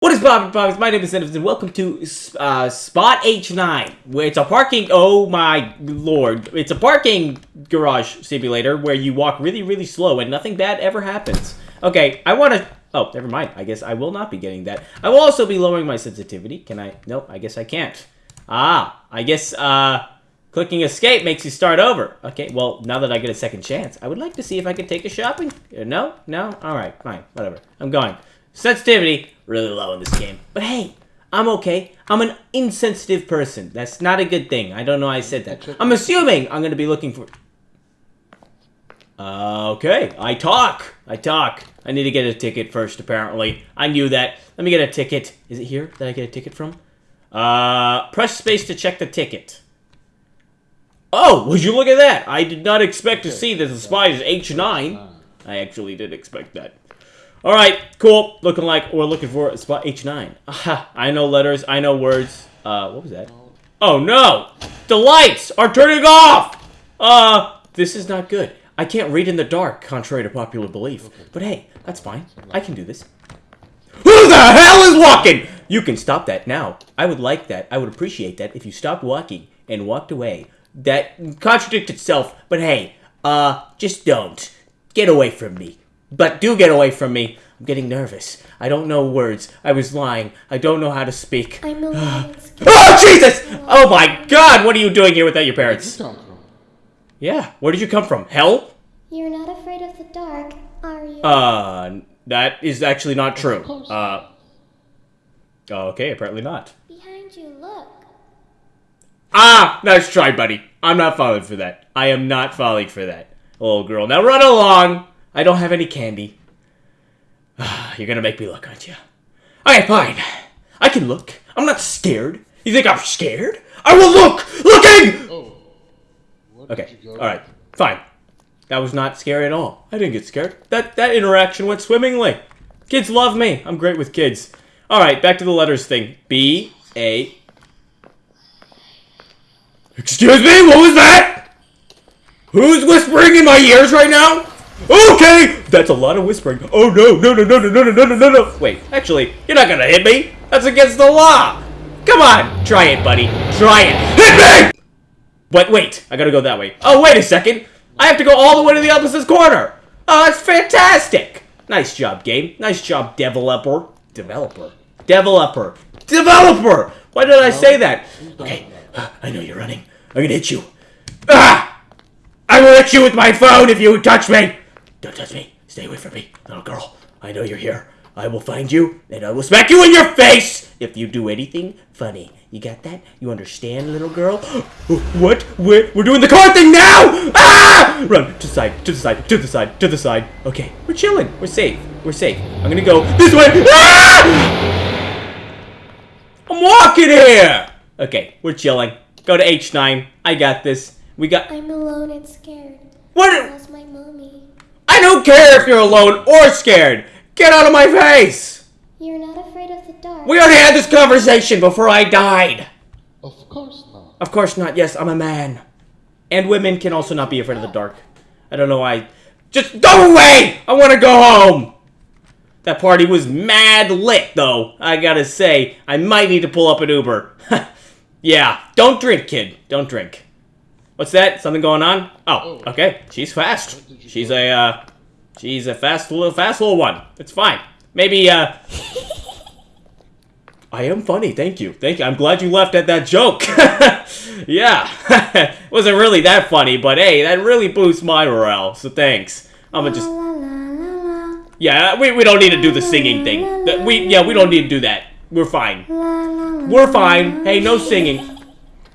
What is poppin' poppins? My name is Citizens and welcome to uh, Spot H9, where it's a parking, oh my lord, it's a parking garage simulator where you walk really, really slow and nothing bad ever happens. Okay, I want to, oh, never mind, I guess I will not be getting that. I will also be lowering my sensitivity. Can I, nope, I guess I can't. Ah, I guess, uh, clicking escape makes you start over. Okay, well, now that I get a second chance, I would like to see if I can take a shopping. Uh, no? No? Alright, fine, whatever. I'm going. Sensitivity, really low in this game. But hey, I'm okay. I'm an insensitive person. That's not a good thing. I don't know why I said that. I'm assuming I'm going to be looking for... Uh, okay, I talk. I talk. I need to get a ticket first, apparently. I knew that. Let me get a ticket. Is it here that I get a ticket from? Uh, press space to check the ticket. Oh, would you look at that? I did not expect to see that the spy is H9. I actually did expect that. All right, cool. Looking like we're looking for spot H9. Aha, I know letters. I know words. Uh, what was that? Oh no! The lights are turning off! Uh, this is not good. I can't read in the dark, contrary to popular belief. But hey, that's fine. I can do this. Who the hell is walking? You can stop that now. I would like that. I would appreciate that if you stopped walking and walked away. That contradicts itself, but hey, uh, just don't. Get away from me. But do get away from me. I'm getting nervous. I don't know words. I was lying. I don't know how to speak. I'm alone. Oh, Jesus! Oh my god, what are you doing here without your parents? come from? Yeah, where did you come from? Hell? You're not afraid of the dark, are you? Uh, that is actually not true. Uh, okay, apparently not. Behind you, look. Ah, nice try, buddy. I'm not falling for that. I am not falling for that. Little girl, now run along. I don't have any candy. You're gonna make me look, aren't you? Okay, fine. I can look. I'm not scared. You think I'm scared? I will look! Looking! Oh. Okay, did you go? alright. Fine. That was not scary at all. I didn't get scared. That that interaction went swimmingly. Kids love me. I'm great with kids. Alright, back to the letters thing. B, A. Excuse me? What was that? Who's whispering in my ears right now? Okay! That's a lot of whispering. Oh no, no, no, no, no, no, no, no, no, no. Wait, actually, you're not gonna hit me. That's against the law. Come on, try it, buddy. Try it. Hit me! But wait, I gotta go that way. Oh, wait a second. I have to go all the way to the opposite corner. Oh, that's fantastic. Nice job, game. Nice job, developer. Developer. Developer. Developer! Why did I say that? Okay, I know you're running. I'm gonna hit you. Ah! I will hit you with my phone if you touch me! Don't touch me. Stay away from me, little girl. I know you're here. I will find you, and I will smack you in your face if you do anything funny. You got that? You understand, little girl? what? We're, we're doing the car thing now! Ah! Run to the side, to the side, to the side, to the side. Okay, we're chilling. We're safe. We're safe. I'm gonna go this way. Ah! I'm walking here! Okay, we're chilling. Go to H9. I got this. We got... I'm alone and scared. What? That's my mommy. I don't care if you're alone or scared. Get out of my face! You're not afraid of the dark. We already had this conversation before I died. Of course not. Of course not. Yes, I'm a man. And women can also not be afraid of the dark. I don't know why. Just go away! I want to go home! That party was mad lit, though. I gotta say, I might need to pull up an Uber. yeah, don't drink, kid. Don't drink. What's that? Something going on? Oh, okay. She's fast. She's a, uh, she's a fast little, fast little one. It's fine. Maybe, uh, I am funny, thank you. Thank you. I'm glad you left at that joke. yeah. Wasn't really that funny, but hey, that really boosts my morale, so thanks. I'm gonna just Yeah, we, we don't need to do the singing thing. That- We yeah, we don't need to do that. We're fine. We're fine. Hey, no singing.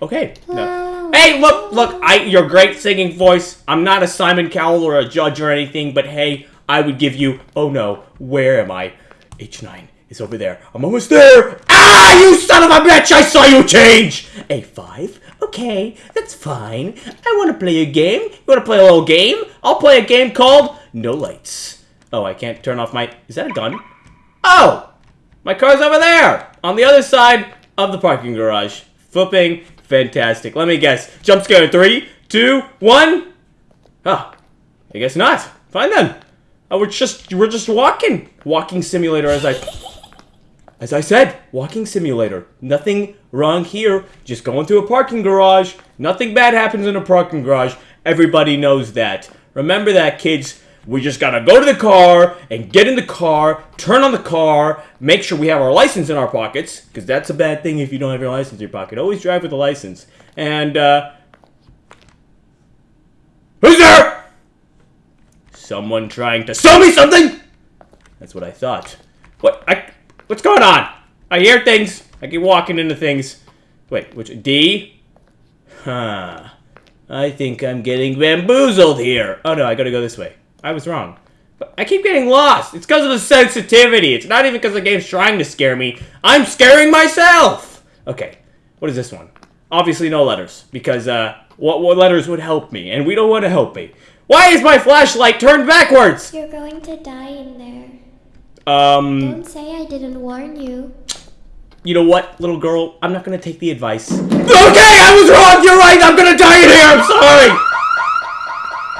Okay. No. Hey, look, look, I your great singing voice. I'm not a Simon Cowell or a judge or anything, but hey, I would give you Oh no, where am I? H9 is over there. I'm almost there. Ah, you son of a bitch! I saw you change! A5? Okay, that's fine. I want to play a game. You want to play a little game? I'll play a game called No Lights. Oh, I can't turn off my... Is that a gun? Oh! My car's over there! On the other side of the parking garage. Flipping fantastic. Let me guess. Jump scare three, two, one. Ah, I guess not. Fine then. Oh, we're just we're just walking. Walking simulator as I as I said, walking simulator. Nothing wrong here. Just going through a parking garage. Nothing bad happens in a parking garage. Everybody knows that. Remember that, kids. We just gotta go to the car and get in the car, turn on the car, make sure we have our license in our pockets, because that's a bad thing if you don't have your license in your pocket. Always drive with a license. And, uh. Who's there? Someone trying to sell me something? That's what I thought. What? I. What's going on? I hear things. I keep walking into things. Wait, which D? Huh. I think I'm getting bamboozled here. Oh no, I gotta go this way. I was wrong. But I keep getting lost. It's because of the sensitivity. It's not even because the game's trying to scare me. I'm scaring myself. Okay, what is this one? Obviously no letters, because uh, what, what letters would help me? And we don't want to help me. Why is my flashlight turned backwards? You're going to die in there. Um, Don't say I didn't warn you. you know what, little girl? I'm not gonna take the advice. Okay, I was wrong. You're right. I'm gonna die in here. I'm sorry.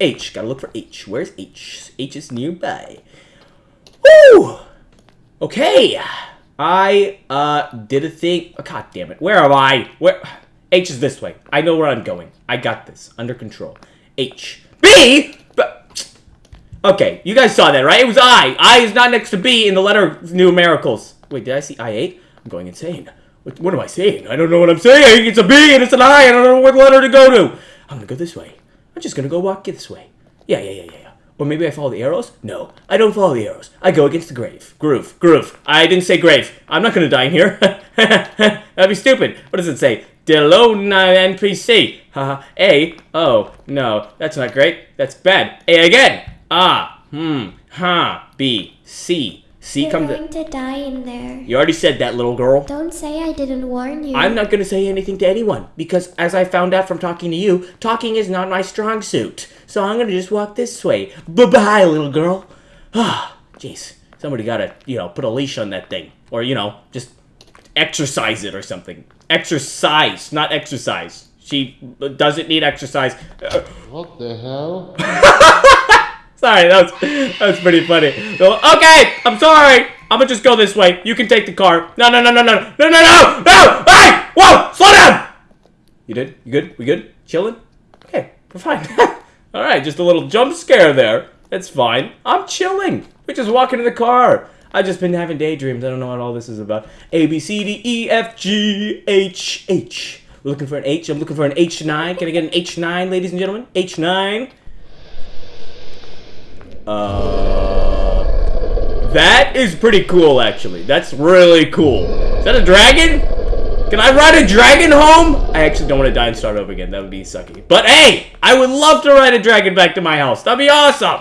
H. Gotta look for H. Where's H? H is nearby. Woo! Okay. I uh did a thing. Oh, God damn it. Where am I? Where? H is this way. I know where I'm going. I got this under control. H. B. Okay, you guys saw that, right? It was I. I is not next to B in the letter numericals. Wait, did I see I eight? I'm going insane. What, what am I saying? I don't know what I'm saying. It's a B and it's an I. And I don't know what letter to go to. I'm gonna go this way. I'm just gonna go walk this way. Yeah, yeah, yeah, yeah, yeah. Or maybe I follow the arrows? No, I don't follow the arrows. I go against the grave. Groove. Groove. I didn't say grave. I'm not gonna die in here. That'd be stupid. What does it say? Delona NPC. Haha. A. Oh, no. That's not great. That's bad. A again. Ah. Hmm. Ha. B. C. C You're come to... going to die in there. You already said that, little girl. Don't say I didn't warn you. I'm not going to say anything to anyone because, as I found out from talking to you, talking is not my strong suit. So I'm going to just walk this way. Bye bye, little girl. Ah, jeez. Somebody got to, you know, put a leash on that thing. Or, you know, just exercise it or something. Exercise, not exercise. She doesn't need exercise. What the hell? Sorry, that was that was pretty funny. Okay, I'm sorry. I'm gonna just go this way. You can take the car. No, no, no, no, no, no, no, no, no! Hey! Whoa! Slow down! You did? You good? We good? Chilling? Okay, we're fine. All right, just a little jump scare there. It's fine. I'm chilling. We're just walking to the car. I've just been having daydreams. I don't know what all this is about. A B C D E F G H H. We're looking for an H. I'm looking for an H9. Can I get an H9, ladies and gentlemen? H9. Uh, that is pretty cool, actually. That's really cool. Is that a dragon? Can I ride a dragon home? I actually don't want to die and start over again. That would be sucky. But hey, I would love to ride a dragon back to my house. That'd be awesome.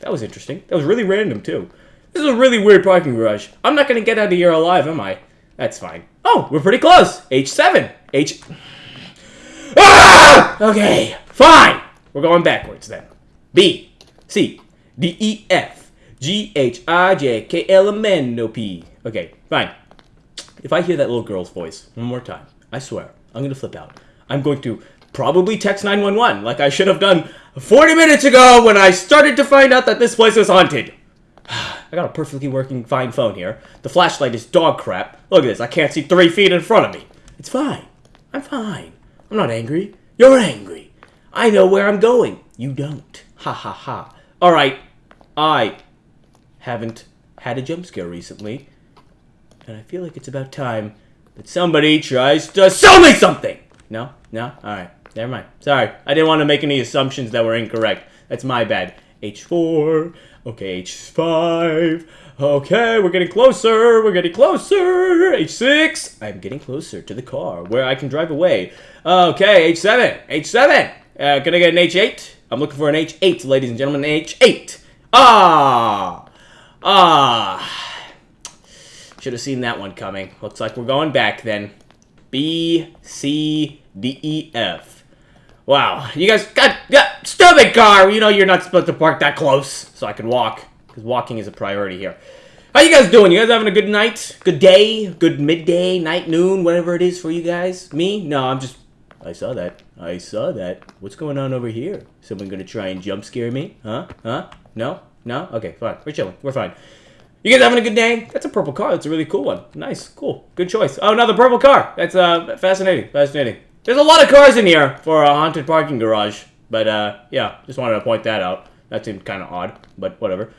That was interesting. That was really random, too. This is a really weird parking garage. I'm not going to get out of here alive, am I? That's fine. Oh, we're pretty close. H7. H... Ah! Okay, fine. We're going backwards then. B, C, D, E, F, G, H, I, J, K, L, M, N, O, P. Okay, fine. If I hear that little girl's voice one more time, I swear, I'm gonna flip out. I'm going to probably text 911 like I should have done 40 minutes ago when I started to find out that this place was haunted. I got a perfectly working fine phone here. The flashlight is dog crap. Look at this, I can't see three feet in front of me. It's fine. I'm fine. I'm not angry. You're angry. I know where I'm going. You don't. Ha ha ha. Alright, I haven't had a jump scare recently. And I feel like it's about time that somebody tries to sell me something! No? No? Alright. Never mind. Sorry. I didn't want to make any assumptions that were incorrect. That's my bad. H4. Okay, H5. Okay, we're getting closer. We're getting closer. H6. I'm getting closer to the car where I can drive away. Okay, H7. H7. Uh, can I get an H8? I'm looking for an H8, ladies and gentlemen. an H8. Ah. Ah. should have seen that one coming. Looks like we're going back then. B, C, D, E, F. Wow, you guys got, got stupid car. You know you're not supposed to park that close, so I can walk, because walking is a priority here. How you guys doing? You guys having a good night? Good day? Good midday, night, noon, whatever it is for you guys? Me? No, I'm just... I saw that. I saw that. What's going on over here? Someone gonna try and jump scare me? Huh? Huh? No? No? Okay, fine. We're chilling. We're fine. You guys having a good day? That's a purple car. That's a really cool one. Nice. Cool. Good choice. Oh, another purple car. That's uh fascinating. Fascinating. There's a lot of cars in here for a haunted parking garage. But uh yeah, just wanted to point that out. That seemed kind of odd, but whatever.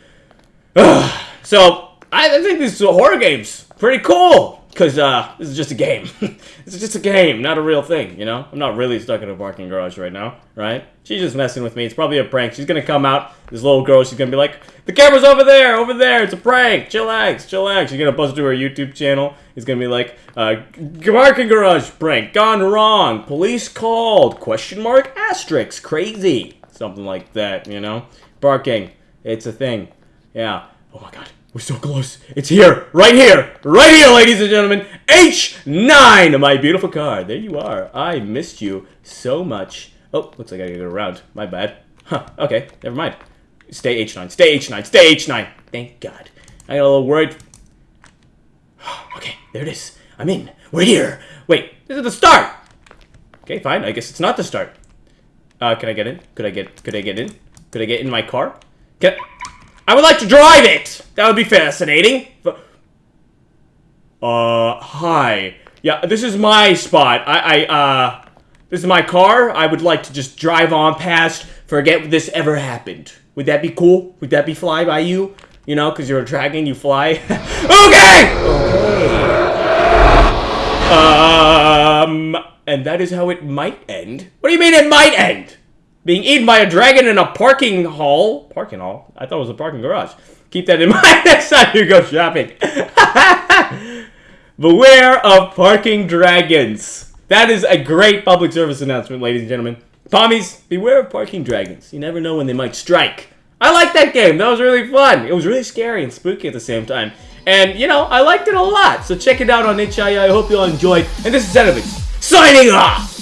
so, I, think these horror games pretty cool. Because uh, this is just a game. this is just a game, not a real thing, you know? I'm not really stuck in a parking garage right now, right? She's just messing with me. It's probably a prank. She's going to come out, this little girl, she's going to be like, the camera's over there, over there, it's a prank. Chillax, chillax. She's going to bust to her YouTube channel. He's going to be like, uh, parking garage prank, gone wrong, police called, question mark, asterisk, crazy. Something like that, you know? Barking, it's a thing. Yeah. Oh my god. We're so close. It's here. Right here. Right here, ladies and gentlemen. H9, my beautiful car. There you are. I missed you so much. Oh, looks like I gotta go around. My bad. Huh. Okay. Never mind. Stay H9. Stay H9. Stay H9. Thank God. I got a little worried. okay. There it is. I'm in. We're here. Wait. This is the start. Okay, fine. I guess it's not the start. Uh, can I get in? Could I get, could I get in? Could I get in my car? Can I would like to drive it! That would be fascinating. Uh, hi. Yeah, this is my spot. I, I, uh, this is my car. I would like to just drive on past, forget this ever happened. Would that be cool? Would that be fly by you? You know, because you're a dragon, you fly. okay! Okay. Um, and that is how it might end. What do you mean it might end? Being eaten by a dragon in a parking hall. Parking hall? I thought it was a parking garage. Keep that in mind next time you go shopping. Beware of parking dragons. That is a great public service announcement, ladies and gentlemen. Pommies, beware of parking dragons. You never know when they might strike. I like that game. That was really fun. It was really scary and spooky at the same time. And, you know, I liked it a lot. So check it out on HII. I hope you all enjoyed. And this is Enemies, signing off!